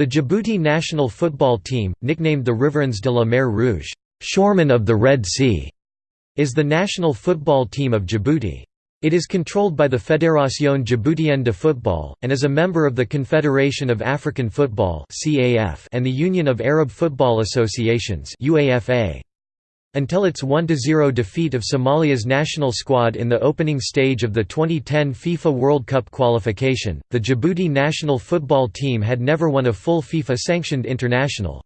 The Djibouti national football team, nicknamed the Riverains de la Mer Rouge Shoremen of the Red Sea", is the national football team of Djibouti. It is controlled by the Fédération Djiboutienne de Football, and is a member of the Confederation of African Football and the Union of Arab Football Associations. Until its 1–0 defeat of Somalia's national squad in the opening stage of the 2010 FIFA World Cup qualification, the Djibouti national football team had never won a full FIFA-sanctioned international.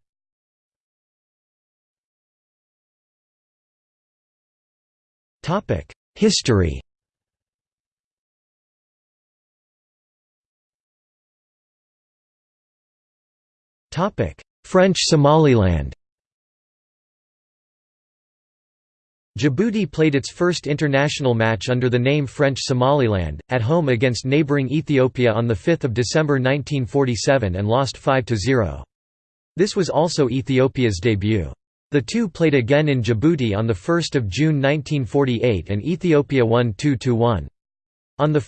History. French Somaliland Djibouti played its first international match under the name French Somaliland, at home against neighbouring Ethiopia on 5 December 1947 and lost 5–0. This was also Ethiopia's debut. The two played again in Djibouti on 1 June 1948 and Ethiopia won 2–1. On 1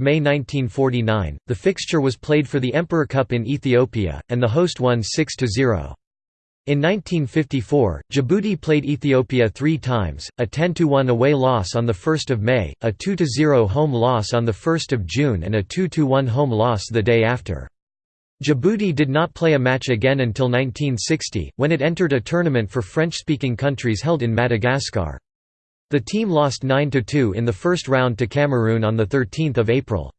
May 1949, the fixture was played for the Emperor Cup in Ethiopia, and the host won 6–0. In 1954, Djibouti played Ethiopia three times, a 10–1 away loss on 1 May, a 2–0 home loss on 1 June and a 2–1 home loss the day after. Djibouti did not play a match again until 1960, when it entered a tournament for French-speaking countries held in Madagascar. The team lost 9–2 in the first round to Cameroon on 13 April.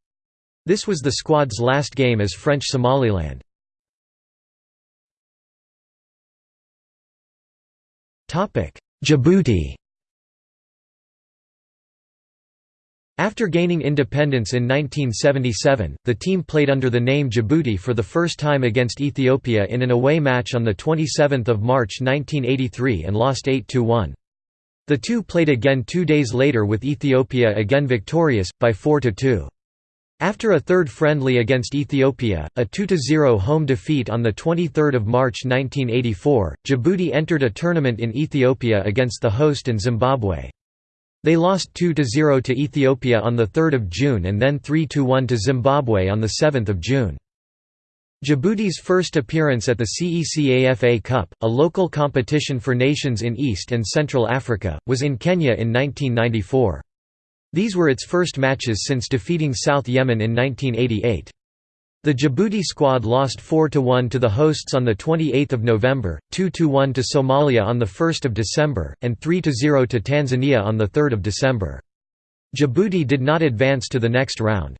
This was the squad's last game as French Somaliland. Djibouti After gaining independence in 1977, the team played under the name Djibouti for the first time against Ethiopia in an away match on 27 March 1983 and lost 8–1. The two played again two days later with Ethiopia again victorious, by 4–2. After a third friendly against Ethiopia, a 2–0 home defeat on 23 March 1984, Djibouti entered a tournament in Ethiopia against the host and Zimbabwe. They lost 2–0 to Ethiopia on 3 June and then 3–1 to Zimbabwe on 7 June. Djibouti's first appearance at the CECAFA Cup, a local competition for nations in East and Central Africa, was in Kenya in 1994. These were its first matches since defeating South Yemen in 1988. The Djibouti squad lost 4–1 to the hosts on 28 November, 2–1 to Somalia on 1 December, and 3–0 to Tanzania on 3 December. Djibouti did not advance to the next round.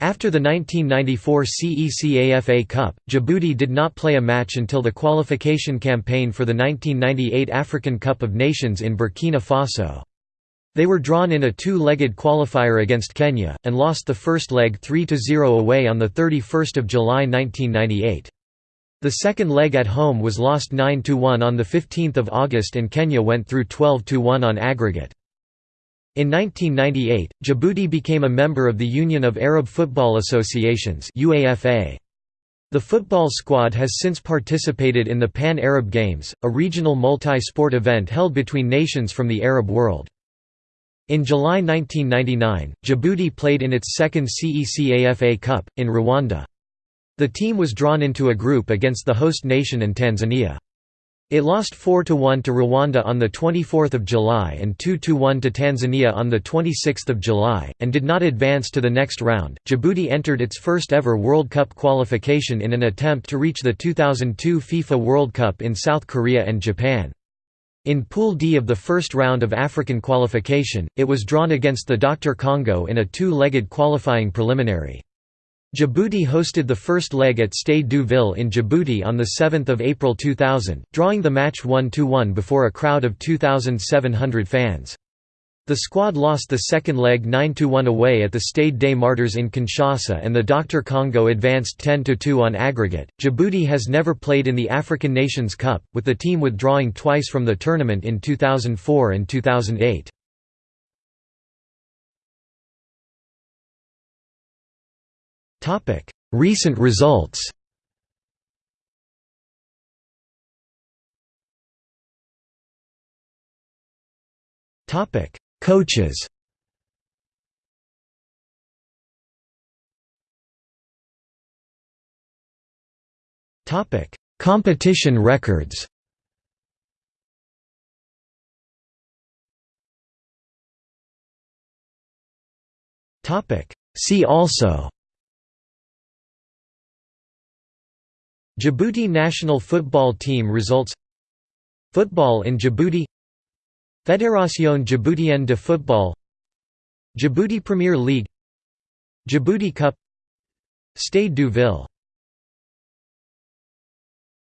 After the 1994 CECAFA Cup, Djibouti did not play a match until the qualification campaign for the 1998 African Cup of Nations in Burkina Faso. They were drawn in a two-legged qualifier against Kenya, and lost the first leg 3–0 away on 31 July 1998. The second leg at home was lost 9–1 on 15 August and Kenya went through 12–1 on aggregate. In 1998, Djibouti became a member of the Union of Arab Football Associations The football squad has since participated in the Pan-Arab Games, a regional multi-sport event held between nations from the Arab world. In July 1999, Djibouti played in its second CECAFA Cup, in Rwanda. The team was drawn into a group against the host nation and Tanzania. It lost 4–1 to Rwanda on 24 July and 2–1 to Tanzania on 26 July, and did not advance to the next round. Djibouti entered its first ever World Cup qualification in an attempt to reach the 2002 FIFA World Cup in South Korea and Japan. In Pool D of the first round of African qualification, it was drawn against the Dr. Congo in a two-legged qualifying preliminary. Djibouti hosted the first leg at Stade du Ville in Djibouti on 7 April 2000, drawing the match 1–1 before a crowd of 2,700 fans. The squad lost the second leg 9–1 away at the Stade des Martyrs in Kinshasa and the Dr. Congo advanced 10–2 on aggregate. Djibouti has never played in the African Nations Cup, with the team withdrawing twice from the tournament in 2004 and 2008. Recent results Topic Coaches. Competition records. See also. Djibouti national football team results. Football in Djibouti Fédération Djiboutienne de football Djibouti Premier League Djibouti Cup Stade du Ville